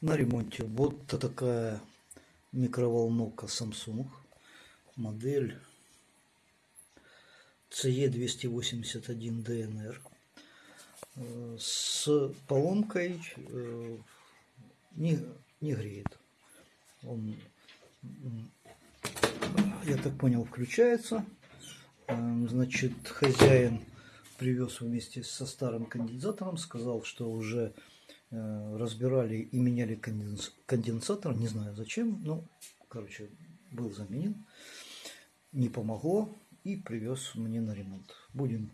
на ремонте. Вот такая микроволновка Samsung. Модель CE281DNR. Э, с поломкой э, не, не греет. Он, я так понял, включается. Э, значит, хозяин привез вместе со старым конденсатором, сказал, что уже разбирали и меняли конденс... конденсатор, не знаю зачем, ну, короче, был заменен, не помогло и привез мне на ремонт. Будем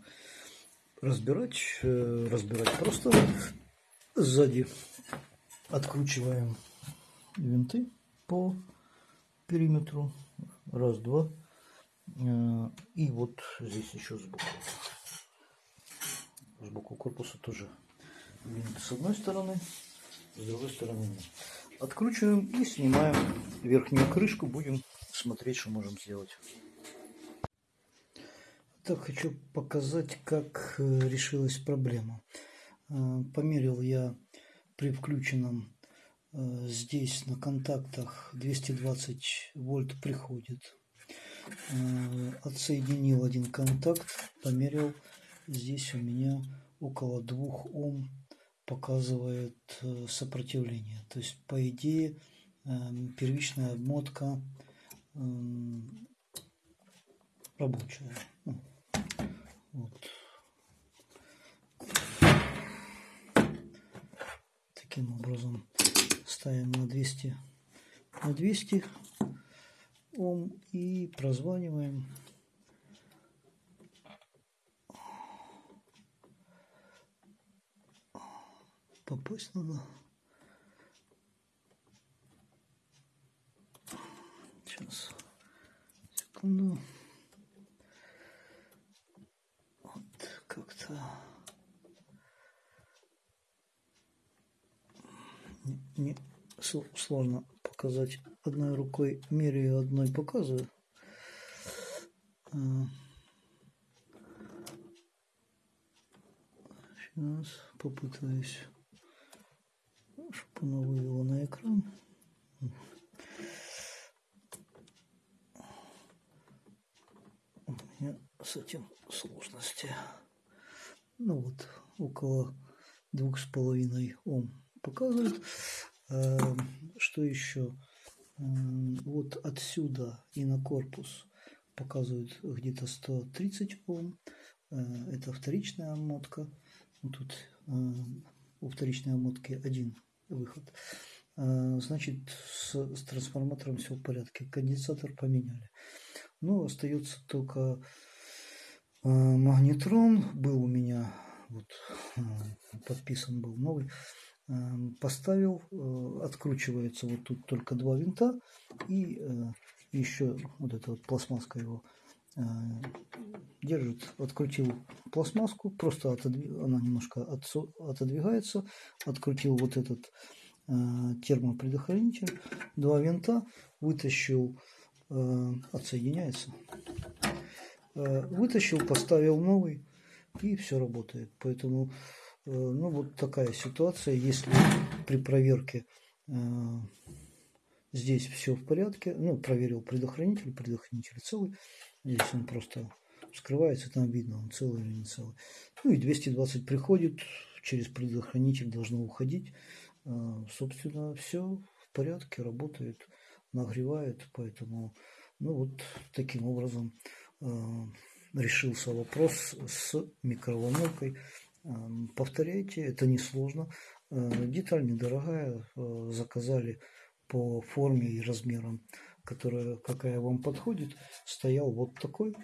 разбирать, э, разбирать просто сзади. Откручиваем винты по периметру, раз, два, э, и вот здесь еще сбоку, сбоку корпуса тоже с одной стороны, с другой стороны нет. Откручиваем и снимаем верхнюю крышку. Будем смотреть, что можем сделать. Так, хочу показать, как э, решилась проблема. Э, померил я при включенном э, здесь на контактах 220 вольт приходит. Отсоединил один контакт, померил. Здесь у меня около 2 Ом показывает э, сопротивление. То есть, по идее, эм, первичная обмотка эм, рабочая. Ну, вот. Таким образом ставим на 200 на 200 Ом и прозваниваем попасть надо. Сейчас, секунду. Вот как-то не, не сложно показать одной рукой меряю одной показываю сейчас попытаюсь чтобы оно вывело на экран. У меня с этим сложности. Ну вот, около двух с половиной Ом показывает. Эм, что еще? Вот отсюда и на корпус показывает где-то 130 Ом. Э, это вторичная обмотка. Тут э, у вторичной обмотки один выход. А, значит, с, с трансформатором все в порядке. Конденсатор поменяли. Ну, остается только а, магнетрон. Был у меня, вот, а, подписан был новый. Поставил, откручивается вот тут только два винта. И еще вот эта вот пластмасска его держит, открутил пластмасску, просто отодвиг, она немножко отсо, отодвигается, открутил вот этот э, термопредохранитель, два винта, вытащил, э, отсоединяется, э, вытащил, поставил новый и все работает. Поэтому, э, ну вот такая ситуация, если при проверке э, здесь все в порядке, ну проверил предохранитель, предохранитель целый, здесь он просто вскрывается, там видно, он целый или не целый. Ну и 220 приходит, через предохранитель должно уходить. А, собственно, все в порядке, работает, нагревает, поэтому, ну вот таким образом а, решился вопрос с микроволновкой. А, повторяйте, это несложно. Деталь недорогая, заказали по форме и размерам, которая, какая вам подходит. Стоял вот такой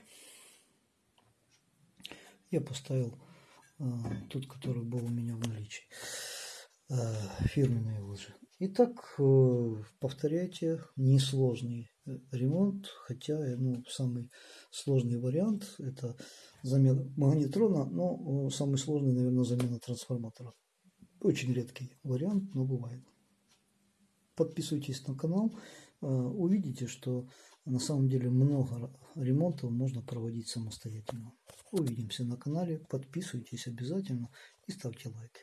я поставил э, тот, который был у меня в наличии. Э, фирменные лыжи. Итак, э, повторяйте, несложный ремонт, хотя ну, самый сложный вариант это замена магнетрона, но самый сложный, наверное, замена трансформатора. Очень редкий вариант, но бывает. Подписывайтесь на канал, увидите, что на самом деле много ремонтов можно проводить самостоятельно. Увидимся на канале, подписывайтесь обязательно и ставьте лайки.